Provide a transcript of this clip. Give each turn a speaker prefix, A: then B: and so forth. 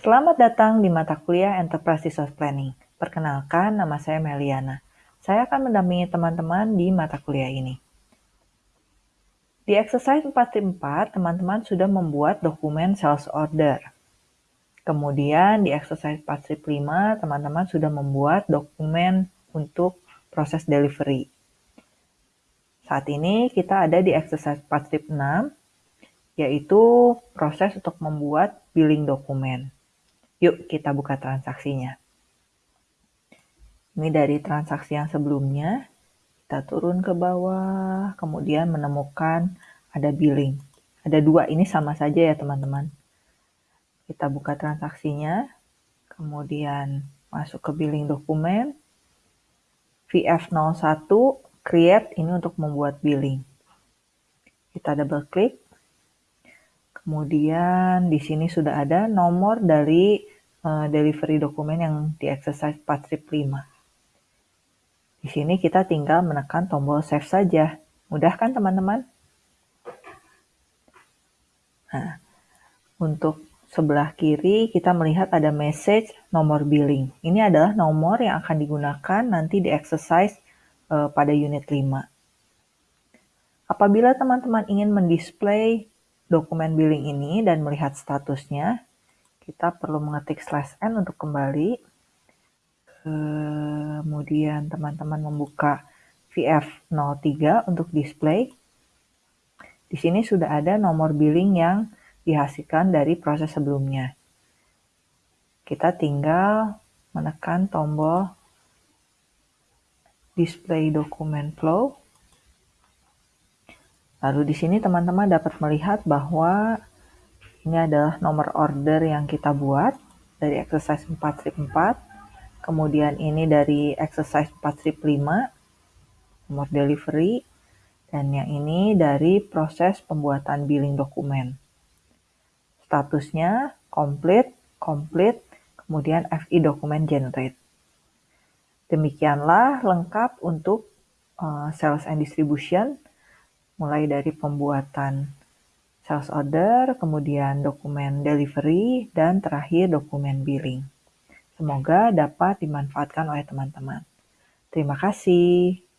A: Selamat datang di mata kuliah Enterprise Resource Planning. Perkenalkan, nama saya Meliana. Saya akan mendampingi teman-teman di mata kuliah ini. Di exercise 4.4, teman-teman sudah membuat dokumen sales order. Kemudian di exercise 4.5, teman-teman sudah membuat dokumen untuk proses delivery. Saat ini kita ada di exercise 4.6, yaitu proses untuk membuat billing dokumen. Yuk kita buka transaksinya. Ini dari transaksi yang sebelumnya. Kita turun ke bawah, kemudian menemukan ada billing. Ada dua, ini sama saja ya teman-teman. Kita buka transaksinya, kemudian masuk ke billing dokumen. VF01, create, ini untuk membuat billing. Kita double klik, Kemudian di sini sudah ada nomor dari uh, delivery dokumen yang di exercise 4.5. Di sini kita tinggal menekan tombol save saja. Mudah kan teman-teman? Nah, untuk sebelah kiri kita melihat ada message nomor billing. Ini adalah nomor yang akan digunakan nanti di exercise uh, pada unit 5. Apabila teman-teman ingin mendisplay dokumen billing ini dan melihat statusnya, kita perlu mengetik slash n untuk kembali. Kemudian teman-teman membuka VF03 untuk display. Di sini sudah ada nomor billing yang dihasilkan dari proses sebelumnya. Kita tinggal menekan tombol display dokumen flow Lalu di sini teman-teman dapat melihat bahwa ini adalah nomor order yang kita buat dari exercise 4 strip 4. Kemudian ini dari exercise 4 strip 5, nomor delivery. Dan yang ini dari proses pembuatan billing dokumen. Statusnya complete, complete, kemudian FI dokumen generate. Demikianlah lengkap untuk uh, sales and distribution mulai dari pembuatan sales order, kemudian dokumen delivery, dan terakhir dokumen billing. Semoga dapat dimanfaatkan oleh teman-teman. Terima kasih.